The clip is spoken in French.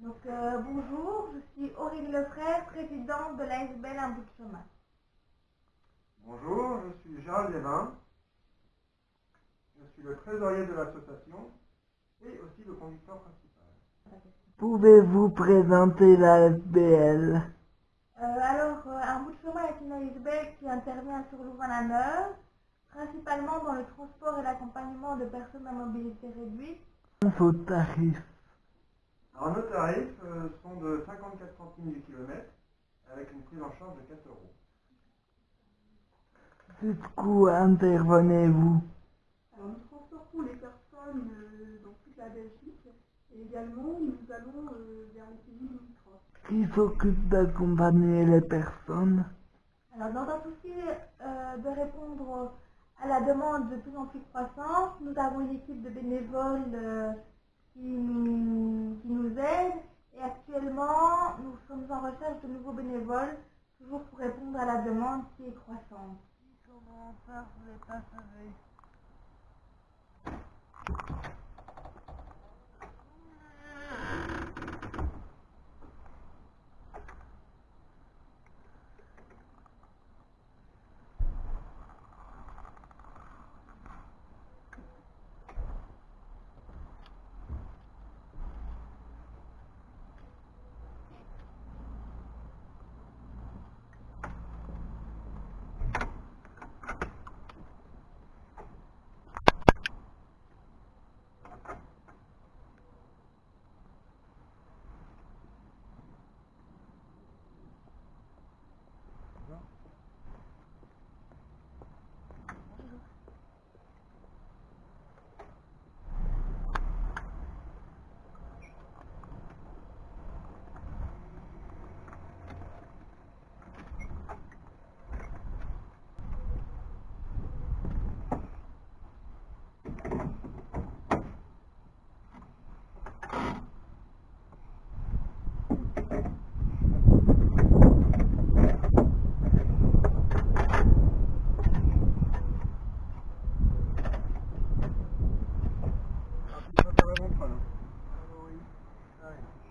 Donc euh, bonjour, je suis Aurélie Lefrère, présidente de l'ASBL Un bout de chemin. Bonjour, je suis Gérald Lévin. Je suis le trésorier de l'association et aussi le conducteur principal. Pouvez-vous présenter la SBL Euh, alors, euh, Un bout de chemin est une ASBL qui intervient sur Louvain-la-Neuve, principalement dans le transport et l'accompagnement de personnes à mobilité réduite. Vos tarifs Alors nos tarifs euh, sont de 54 centimes du kilomètre avec une prise en charge de 4 euros. Jusqu'où intervenez-vous? Alors nous transportons les personnes euh, dans toute la Belgique et également nous allons euh, vers les pays limitrophes. Qui s'occupe d'accompagner les personnes? Alors, dans un souci euh, de répondre à la demande de plus en plus croissante, nous avons une équipe de bénévoles euh, qui, nous, qui nous aident et actuellement, nous sommes en recherche de nouveaux bénévoles, toujours pour répondre à la demande qui est croissante. Right